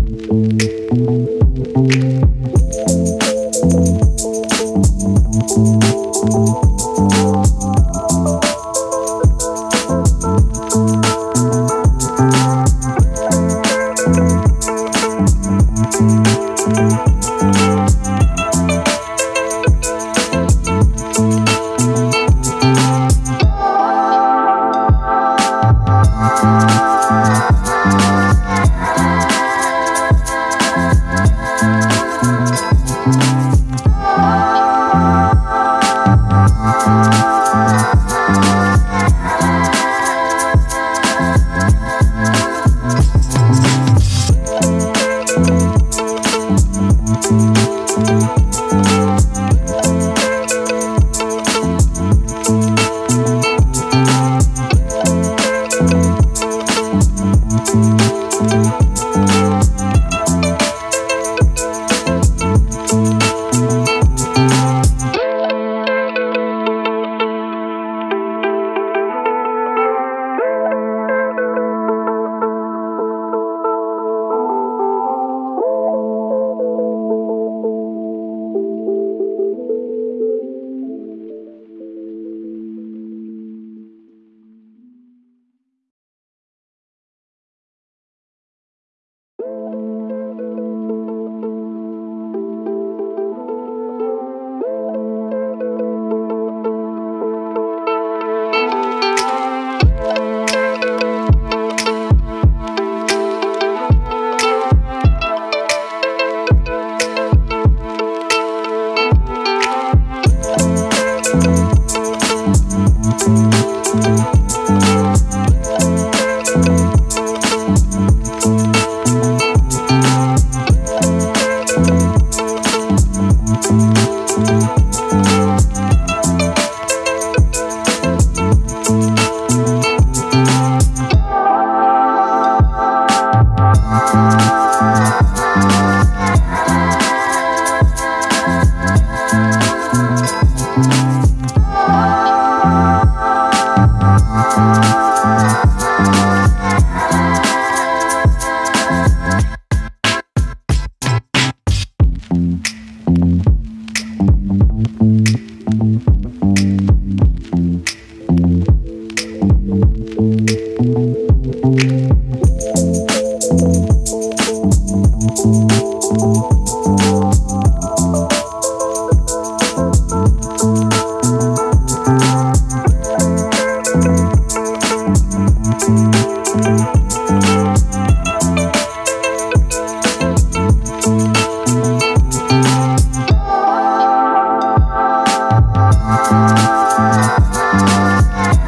Música